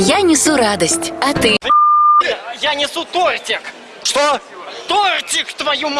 Я несу радость, а ты? Я несу тортик! Что? Тортик, твою мать!